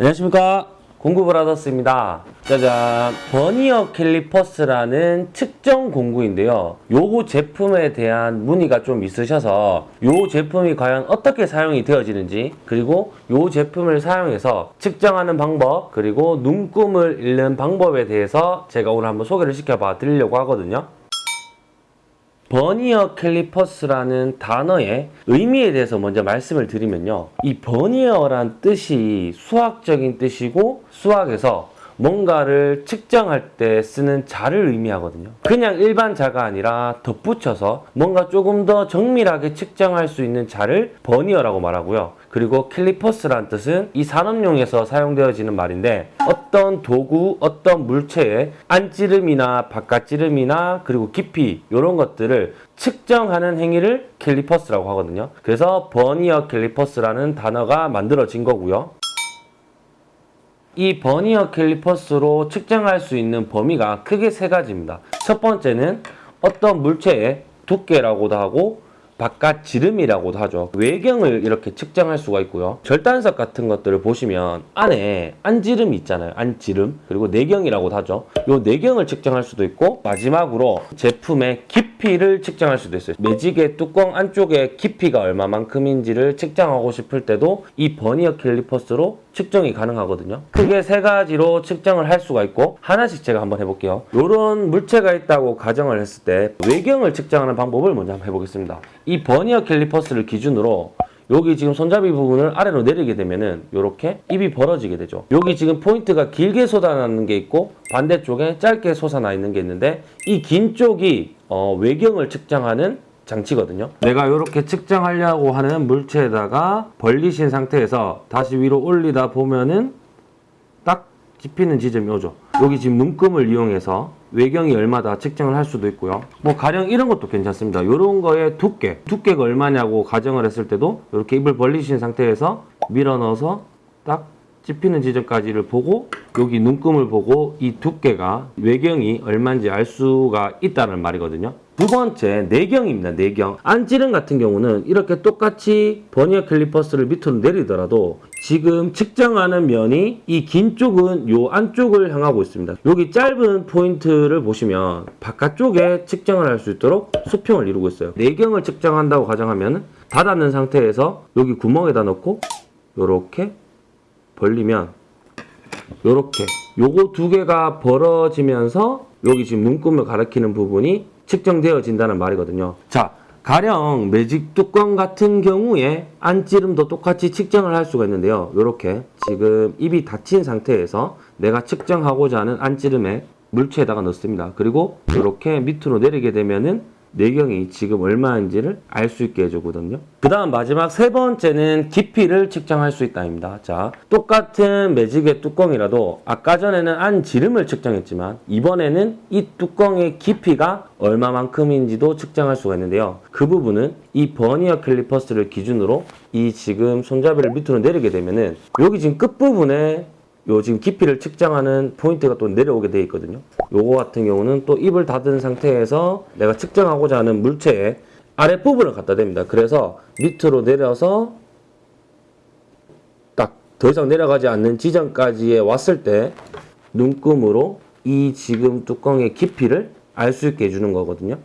안녕하십니까? 공구브라더스입니다. 짜잔. 버니어 캘리퍼스라는 측정 공구인데요. 요거 제품에 대한 문의가 좀 있으셔서 요 제품이 과연 어떻게 사용이 되어지는지 그리고 요 제품을 사용해서 측정하는 방법 그리고 눈금을 읽는 방법에 대해서 제가 오늘 한번 소개를 시켜봐 드리려고 하거든요 버니어 캘리퍼스라는 단어의 의미에 대해서 먼저 말씀을 드리면요. 이 버니어란 뜻이 수학적인 뜻이고 수학에서 뭔가를 측정할 때 쓰는 자를 의미하거든요. 그냥 일반 자가 아니라 덧붙여서 뭔가 조금 더 정밀하게 측정할 수 있는 자를 버니어라고 말하고요. 그리고 캘리퍼스란 뜻은 이 산업용에서 사용되어지는 말인데 어떤 도구, 어떤 물체의 안지름이나 바깥지름이나 그리고 깊이 이런 것들을 측정하는 행위를 캘리퍼스라고 하거든요. 그래서 버니어 캘리퍼스라는 단어가 만들어진 거고요. 이 버니어 캘리퍼스로 측정할 수 있는 범위가 크게 세 가지입니다. 첫 번째는 어떤 물체의 두께라고도 하고 바깥 지름이라고도 하죠. 외경을 이렇게 측정할 수가 있고요. 절단석 같은 것들을 보시면 안에 안지름이 있잖아요. 안지름 그리고 내경이라고도 하죠. 요 내경을 측정할 수도 있고 마지막으로 제품의 깊이 를 측정할 수도 있어요. 매직의 뚜껑 안쪽에 깊이가 얼마만큼인지를 측정하고 싶을 때도 이 버니어 캘리퍼스로 측정이 가능하거든요. 크게 세 가지로 측정을 할 수가 있고 하나씩 제가 한번 해볼게요. 이런 물체가 있다고 가정을 했을 때 외경을 측정하는 방법을 먼저 한번 해보겠습니다. 이 버니어 캘리퍼스를 기준으로 여기 지금 손잡이 부분을 아래로 내리게 되면은 이렇게 입이 벌어지게 되죠. 여기 지금 포인트가 길게 솟아나는 게 있고 반대쪽에 짧게 솟아나 있는 게 있는데 이 긴 쪽이 어, 외경을 측정하는 장치거든요. 내가 이렇게 측정하려고 하는 물체에다가 벌리신 상태에서 다시 위로 올리다 보면은 딱 집히는 지점이 오죠. 여기 지금 눈금을 이용해서 외경이 얼마다 측정을 할 수도 있고요. 뭐 가령 이런 것도 괜찮습니다. 이런 거의 두께, 두께가 얼마냐고 가정을 했을 때도 이렇게 입을 벌리신 상태에서 밀어 넣어서 딱 집히는 지점까지를 보고 여기 눈금을 보고 이 두께가 외경이 얼마인지 알 수가 있다는 말이거든요. 두 번째 내경입니다. 내경. 안찌름 같은 경우는 이렇게 똑같이 버니어 캘리퍼스를 밑으로 내리더라도 지금 측정하는 면이 이 긴 쪽은 요 안쪽을 향하고 있습니다. 여기 짧은 포인트를 보시면 바깥쪽에 측정을 할 수 있도록 수평을 이루고 있어요. 내경을 측정한다고 가정하면 닫았는 상태에서 여기 구멍에다 넣고 요렇게 벌리면 요렇게 요거 두 개가 벌어지면서 여기 지금 눈금을 가리키는 부분이 측정되어진다는 말이거든요. 자, 가령 매직 뚜껑 같은 경우에 안찌름도 똑같이 측정을 할 수가 있는데요. 요렇게 지금 입이 닫힌 상태에서 내가 측정하고자 하는 안찌름에 물체에다가 넣습니다. 그리고 이렇게 밑으로 내리게 되면은 내경이 지금 얼마인지를 알 수 있게 해주거든요. 그 다음 마지막 세 번째는 깊이를 측정할 수 있다입니다. 자, 똑같은 매직의 뚜껑이라도 아까 전에는 안 지름을 측정했지만 이번에는 이 뚜껑의 깊이가 얼마만큼인지도 측정할 수가 있는데요. 그 부분은 이 버니어 캘리퍼스를 기준으로 이 지금 손잡이를 밑으로 내리게 되면은 여기 지금 끝부분에 요 지금 깊이를 측정하는 포인트가 또 내려오게 되어 있거든요. 요거 같은 경우는 또 입을 닫은 상태에서 내가 측정하고자 하는 물체의 아랫부분을 갖다 댑니다. 그래서 밑으로 내려서 딱 더 이상 내려가지 않는 지점까지에 왔을 때 눈금으로 이 지금 뚜껑의 깊이를 알 수 있게 해주는 거거든요.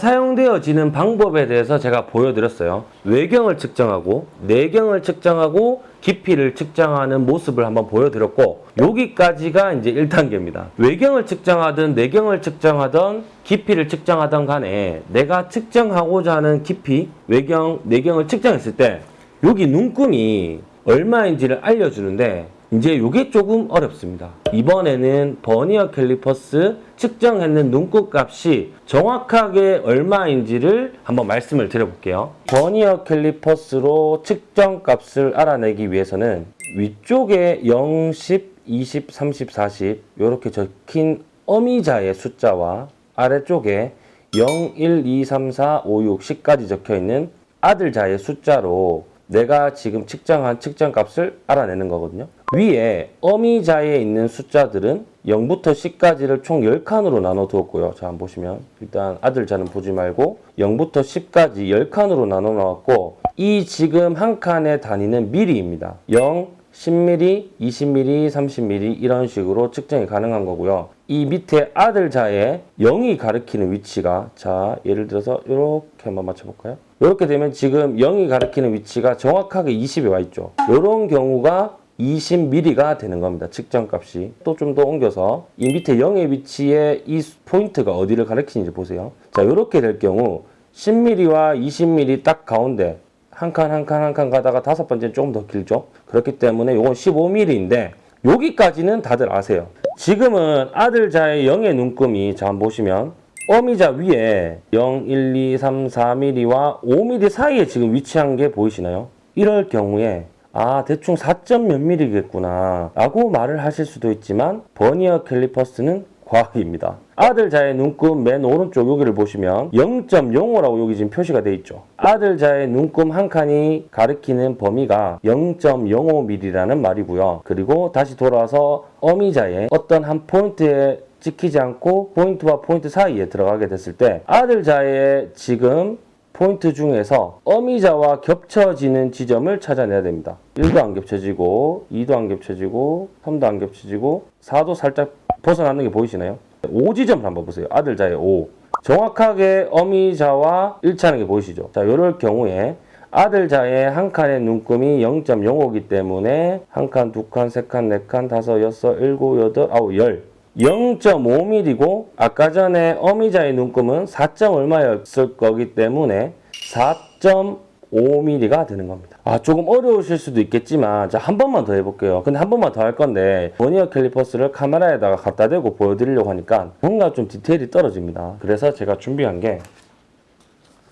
사용되어지는 방법에 대해서 제가 보여드렸어요. 외경을 측정하고 내경을 측정하고 깊이를 측정하는 모습을 한번 보여드렸고 여기까지가 이제 1단계입니다. 외경을 측정하든 내경을 측정하든 깊이를 측정하든 간에 내가 측정하고자 하는 깊이, 외경, 내경을 측정했을 때 여기 눈금이 얼마인지를 알려주는데 이제 이게 조금 어렵습니다. 이번에는 버니어 캘리퍼스 측정했는 눈금 값이 정확하게 얼마인지를 한번 말씀을 드려볼게요. 버니어 캘리퍼스로 측정 값을 알아내기 위해서는 위쪽에 0, 10, 20, 30, 40 이렇게 적힌 어미자의 숫자와 아래쪽에 0, 1, 2, 3, 4, 5, 6, 10까지 적혀 있는 아들자의 숫자로 내가 지금 측정한 측정 값을 알아내는 거거든요. 위에 어미자에 있는 숫자들은 0부터 10까지를 총 10칸으로 나눠 두었고요. 자, 한번 보시면 일단 아들자는 보지 말고 0부터 10까지 10칸으로 나눠 놓았고 이 지금 한 칸의 단위는 미리입니다. 0, 10mm, 20mm, 30mm 이런 식으로 측정이 가능한 거고요. 이 밑에 아들자의 0이 가리키는 위치가 자 예를 들어서 이렇게 한번 맞춰볼까요? 이렇게 되면 지금 0이 가리키는 위치가 정확하게 20에 와 있죠. 이런 경우가 20mm가 되는 겁니다. 측정값이. 또 좀 더 옮겨서 이 밑에 0의 위치에 이 포인트가 어디를 가리키는지 보세요. 자 이렇게 될 경우 10mm와 20mm 딱 가운데 한 칸 한 칸 한 칸 가다가 다섯 번째는 조금 더 길죠. 그렇기 때문에 이건 15mm인데 여기까지는 다들 아세요. 지금은 아들자의 0의 눈금이 자 한번 보시면 어미자 위에 0, 1, 2, 3, 4mm와 5mm 사이에 지금 위치한 게 보이시나요? 이럴 경우에 아 대충 4점 몇 mm겠구나 라고 말을 하실 수도 있지만 버니어 캘리퍼스는 과학입니다. 아들자의 눈금 맨 오른쪽 여기를 보시면 0.05라고 여기 지금 표시가 돼 있죠. 아들자의 눈금 한 칸이 가리키는 범위가 0.05mm라는 말이고요. 그리고 다시 돌아와서 어미자의 어떤 한 포인트에 찍히지 않고 포인트와 포인트 사이에 들어가게 됐을 때 아들자의 지금 포인트 중에서 어미자와 겹쳐지는 지점을 찾아내야 됩니다. 1도 안 겹쳐지고 2도 안 겹쳐지고 3도 안 겹쳐지고 4도 살짝 벗어나는 게 보이시나요? 5지점을 한번 보세요. 아들자의 5. 정확하게 어미자와 일치하는 게 보이시죠? 자, 이럴 경우에 아들자의 한 칸의 눈금이 0.05이기 때문에 한 칸, 두 칸, 세 칸, 네 칸, 다섯, 여섯, 일곱, 여덟, 아홉, 열. 0.5mm고 아까 전에 어미자의 눈금은 4. 얼마였을 거기 때문에 4.5mm가 되는 겁니다. 아 조금 어려우실 수도 있겠지만 자 한 번만 더 해볼게요. 근데 한 번만 더 할 건데 버니어 캘리퍼스를 카메라에다가 갖다 대고 보여드리려고 하니까 뭔가 좀 디테일이 떨어집니다. 그래서 제가 준비한 게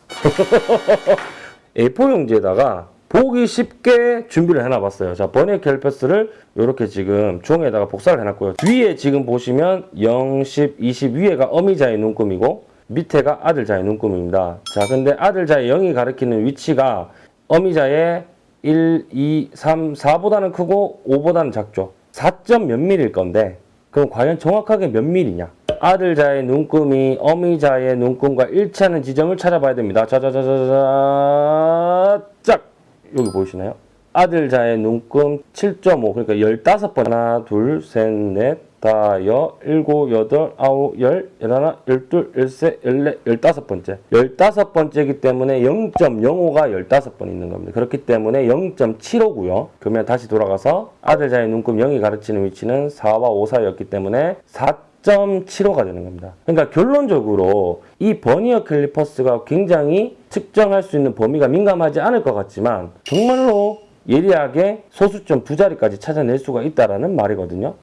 A4 용지에다가 보기 쉽게 준비를 해놔봤어요. 자, 버니어 캘리퍼스를 이렇게 지금 종이에다가 복사를 해놨고요. 위에 지금 보시면 0, 10, 20 위에가 어미자의 눈금이고 밑에가 아들자의 눈금입니다. 자, 근데 아들자의 0이 가리키는 위치가 어미자의 1, 2, 3, 4보다는 크고 5보다는 작죠. 4점 몇 밀일 건데 그럼 과연 정확하게 몇 밀이냐? 아들자의 눈금이 어미자의 눈금과 일치하는 지점을 찾아봐야 됩니다. 자자자자자 짝! 여기 보이시나요? 아들자의 눈금 7.5 그러니까 15번 하나 둘 셋 넷 다, 여, 일곱, 여덟, 아홉, 열, 열하나, 열둘, 열세, 열네, 열다섯 번째. 열다섯 번째이기 때문에 0.05가 열다섯 번 있는 겁니다. 그렇기 때문에 0.75고요. 그러면 다시 돌아가서 아들자의 눈금 0이 가르치는 위치는 4와 5 사이였기 때문에 4.75가 되는 겁니다. 그러니까 결론적으로 이 버니어 캘리퍼스가 굉장히 측정할 수 있는 범위가 민감하지 않을 것 같지만 정말로 예리하게 소수점 두 자리까지 찾아낼 수가 있다라는 말이거든요.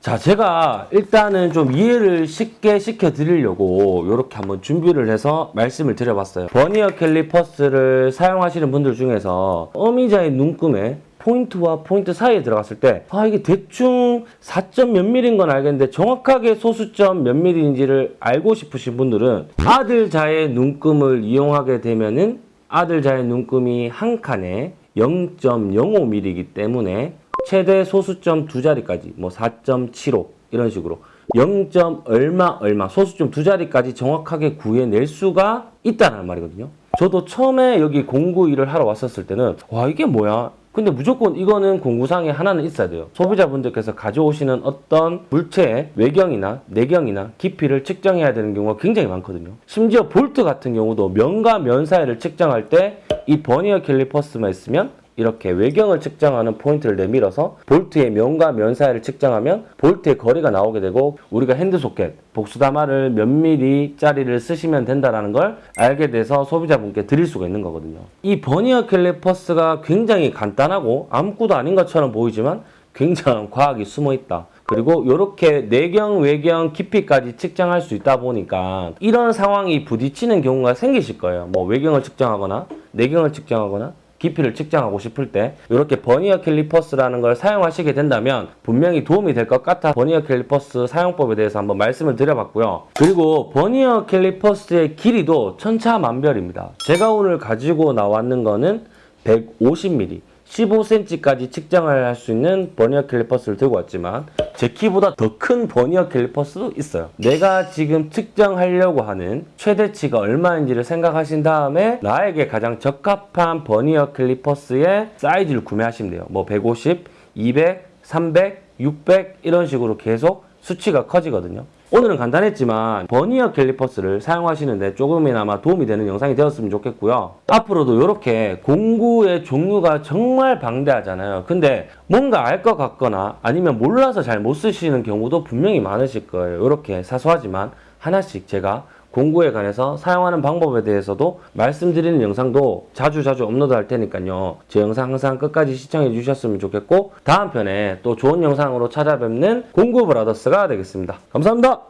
자, 제가 일단은 좀 이해를 쉽게 시켜드리려고 이렇게 한번 준비를 해서 말씀을 드려봤어요. 버니어 캘리퍼스를 사용하시는 분들 중에서 어미자의 눈금에 포인트와 포인트 사이에 들어갔을 때, 아, 이게 대충 4점 몇 밀인 건 알겠는데 정확하게 소수점 몇 밀인지를 알고 싶으신 분들은 아들자의 눈금을 이용하게 되면은 아들자의 눈금이 한 칸에 0.05mm이기 때문에 최대 소수점 두 자리까지 뭐 4.75 이런 식으로 0. 얼마 얼마 소수점 두 자리까지 정확하게 구해낼 수가 있다는 말이거든요. 저도 처음에 여기 공구 일을 하러 왔었을 때는 와 이게 뭐야? 근데 무조건 이거는 공구상에 하나는 있어야 돼요. 소비자분들께서 가져오시는 어떤 물체의 외경이나 내경이나 깊이를 측정해야 되는 경우가 굉장히 많거든요. 심지어 볼트 같은 경우도 면과 면 사이를 측정할 때 이 버니어 캘리퍼스만 있으면 이렇게 외경을 측정하는 포인트를 내밀어서 볼트의 면과 면 사이를 측정하면 볼트의 거리가 나오게 되고 우리가 핸드 소켓, 복스다마를 몇 미리 짜리를 쓰시면 된다는 걸 알게 돼서 소비자분께 드릴 수가 있는 거거든요. 이 버니어 캘리퍼스가 굉장히 간단하고 아무것도 아닌 것처럼 보이지만 굉장한 과학이 숨어 있다. 그리고 이렇게 내경, 외경, 깊이까지 측정할 수 있다 보니까 이런 상황이 부딪히는 경우가 생기실 거예요. 뭐 외경을 측정하거나 내경을 측정하거나 깊이를 측정하고 싶을 때 이렇게 버니어 캘리퍼스라는 걸 사용하시게 된다면 분명히 도움이 될 것 같아 버니어 캘리퍼스 사용법에 대해서 한번 말씀을 드려봤고요. 그리고 버니어 캘리퍼스의 길이도 천차만별입니다. 제가 오늘 가지고 나왔는 거는 150mm 15cm까지 측정을 할 수 있는 버니어 캘리퍼스를 들고 왔지만 제 키보다 더 큰 버니어 캘리퍼스도 있어요. 내가 지금 측정하려고 하는 최대치가 얼마인지를 생각하신 다음에 나에게 가장 적합한 버니어 캘리퍼스의 사이즈를 구매하시면 돼요. 뭐 150, 200, 300, 600 이런 식으로 계속 수치가 커지거든요. 오늘은 간단했지만 버니어 캘리퍼스를 사용하시는데 조금이나마 도움이 되는 영상이 되었으면 좋겠고요. 앞으로도 이렇게 공구의 종류가 정말 방대하잖아요. 근데 뭔가 알 것 같거나 아니면 몰라서 잘 못 쓰시는 경우도 분명히 많으실 거예요. 이렇게 사소하지만 하나씩 제가 공구에 관해서 사용하는 방법에 대해서도 말씀드리는 영상도 자주 자주 업로드 할 테니까요. 제 영상 항상 끝까지 시청해 주셨으면 좋겠고 다음 편에 또 좋은 영상으로 찾아뵙는 공구 브라더스가 되겠습니다. 감사합니다.